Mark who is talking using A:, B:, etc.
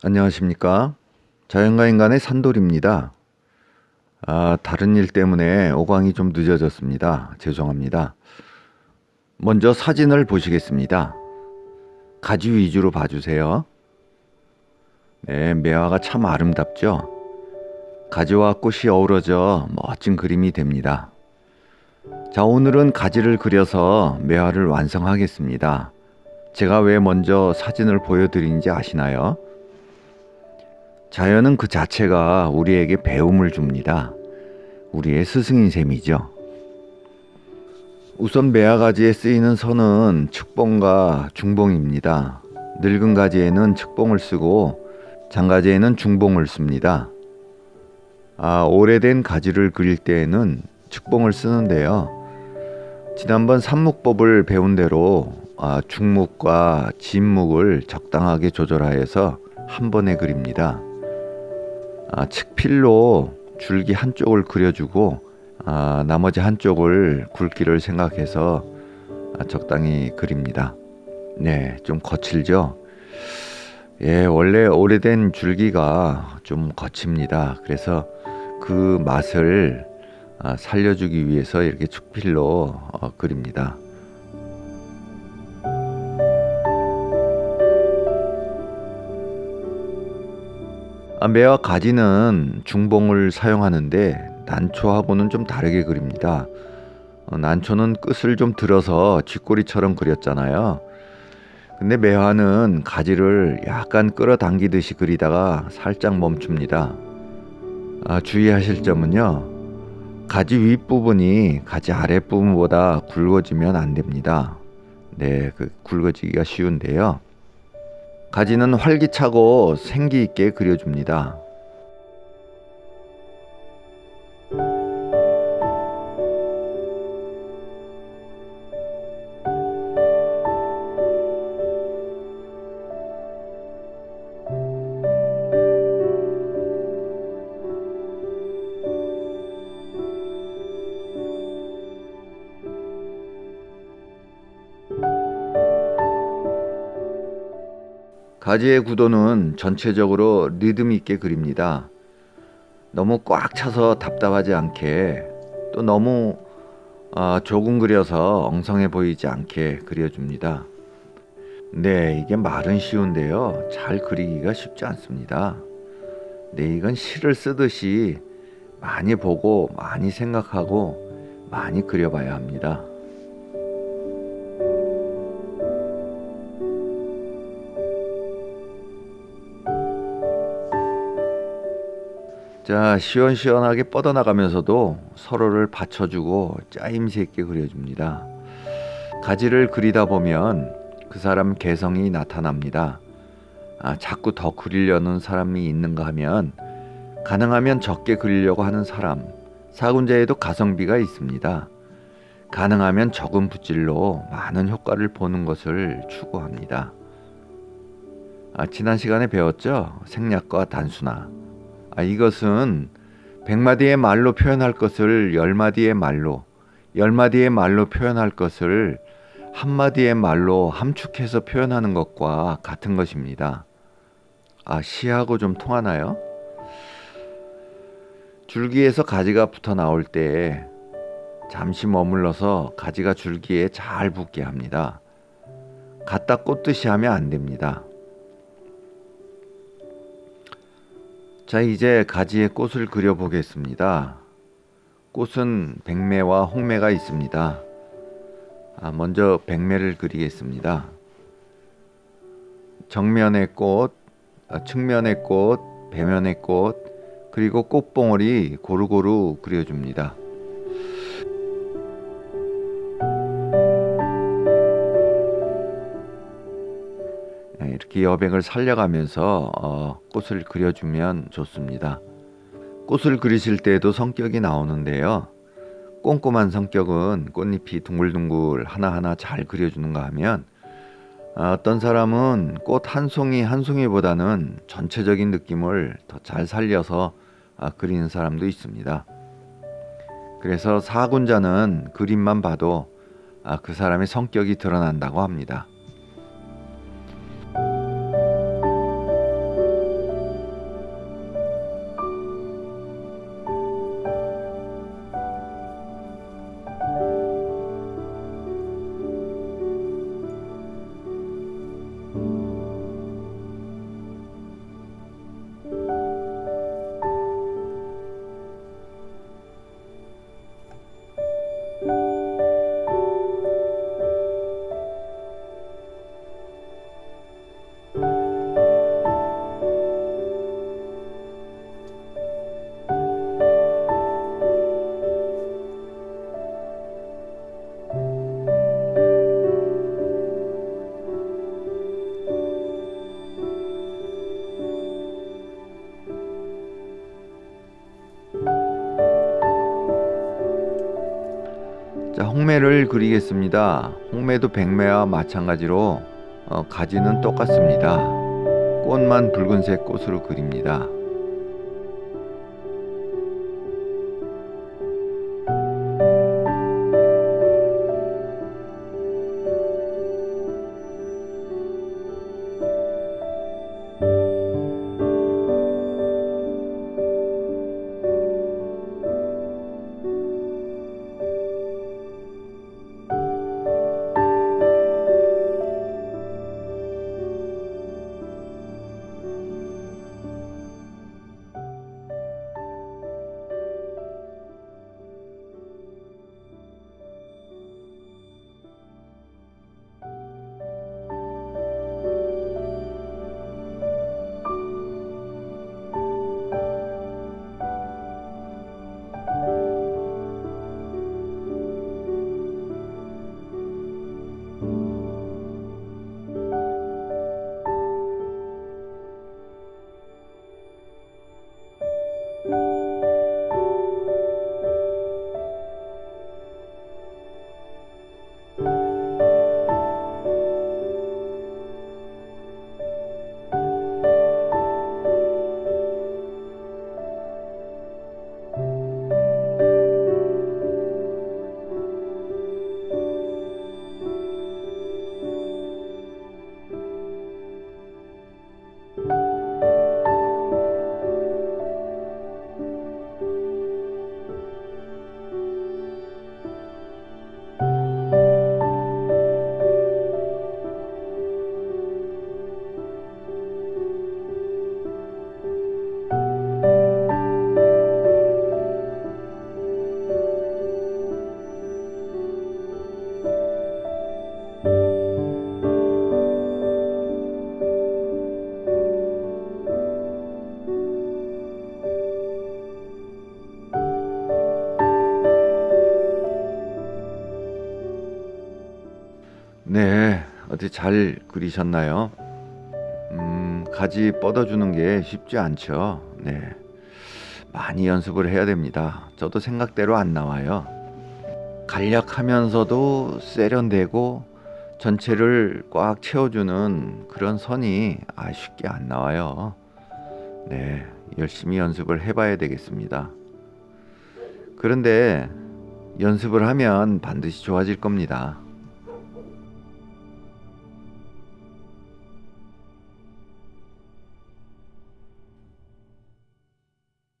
A: 안녕하십니까? 자연과 인간의 산돌입니다. 아, 다른 일 때문에 오광이 좀 늦어졌습니다. 죄송합니다. 먼저 사진을 보시겠습니다. 가지 위주로 봐주세요. 네 매화가 참 아름답죠? 가지와 꽃이 어우러져 멋진 그림이 됩니다. 자 오늘은 가지를 그려서 매화를 완성하겠습니다. 제가 왜 먼저 사진을 보여드리는지 아시나요? 자연은 그 자체가 우리에게 배움을 줍니다. 우리의 스승인 셈이죠. 우선 매화가지에 쓰이는 선은 측봉과 중봉입니다. 늙은 가지에는 측봉을 쓰고 장가지에는 중봉을 씁니다. 아, 오래된 가지를 그릴 때에는 측봉을 쓰는데요. 지난번 산묵법을 배운 대로 아, 중묵과 진묵을 적당하게 조절하여서 한 번에 그립니다. 아, 측필로 줄기 한쪽을 그려주고 아, 나머지 한쪽을 굵기를 생각해서 아, 적당히 그립니다. 네, 좀 거칠죠? 예, 원래 오래된 줄기가 좀 거칩니다. 그래서 그 맛을 아, 살려주기 위해서 이렇게 축필로 어, 그립니다. 매와 가지는 중봉을 사용하는데 난초하고는 좀 다르게 그립니다. 어, 난초는 끝을 좀 들어서 쥐꼬리처럼 그렸잖아요. 근데 매화는 가지를 약간 끌어당기듯이 그리다가 살짝 멈춥니다. 아, 주의하실 점은요. 가지 윗부분이 가지 아랫부분보다 굵어지면 안 됩니다. 네, 그 굵어지기가 쉬운데요. 가지는 활기차고 생기 있게 그려줍니다. 가지의 구도는 전체적으로 리듬 있게 그립니다. 너무 꽉 차서 답답하지 않게 또 너무 어, 조금 그려서 엉성해 보이지 않게 그려줍니다. 네, 이게 말은 쉬운데요. 잘 그리기가 쉽지 않습니다. 네, 이건 시를 쓰듯이 많이 보고 많이 생각하고 많이 그려봐야 합니다. 자 시원시원하게 뻗어나가면서도 서로를 받쳐주고 짜임새 있게 그려줍니다. 가지를 그리다 보면 그 사람 개성이 나타납니다. 아, 자꾸 더 그리려는 사람이 있는가 하면 가능하면 적게 그리려고 하는 사람 사군자에도 가성비가 있습니다. 가능하면 적은 붓질로 많은 효과를 보는 것을 추구합니다. 아, 지난 시간에 배웠죠? 생략과 단순화 아, 이것은 백마디의 말로 표현할 것을 열마디의 말로 열마디의 말로 표현할 것을 한마디의 말로 함축해서 표현하는 것과 같은 것입니다. 아, 시하고 좀 통하나요? 줄기에서 가지가 붙어 나올 때 잠시 머물러서 가지가 줄기에 잘 붙게 합니다. 갖다 꽂듯이 하면 안 됩니다. 자 이제 가지에 꽃을 그려 보겠습니다. 꽃은 백매와 홍매가 있습니다. 아, 먼저 백매를 그리겠습니다. 정면의 꽃, 아, 측면의 꽃, 배면의 꽃, 그리고 꽃봉오리 고루고루 그려줍니다. 이렇게 여백을 살려가면서 어, 꽃을 그려주면 좋습니다. 꽃을 그리실 때에도 성격이 나오는데요. 꼼꼼한 성격은 꽃잎이 둥글둥글 하나하나 잘 그려주는가 하면 어, 어떤 사람은 꽃 한 송이 한 송이보다는 전체적인 느낌을 더 잘 살려서 아, 그리는 사람도 있습니다. 그래서 사군자는 그림만 봐도 아, 그 사람의 성격이 드러난다고 합니다. 자, 홍매를 그리겠습니다. 홍매도 백매와 마찬가지로 어, 가지는 똑같습니다. 꽃만 붉은색 꽃으로 그립니다. 잘 그리셨나요? 음, 가지 뻗어주는 게 쉽지 않죠. 네. 많이 연습을 해야 됩니다. 저도 생각대로 안 나와요. 간략하면서도 세련되고 전체를 꽉 채워주는 그런 선이 아, 쉽게 안 나와요. 네, 열심히 연습을 해봐야 되겠습니다. 그런데 연습을 하면 반드시 좋아질 겁니다.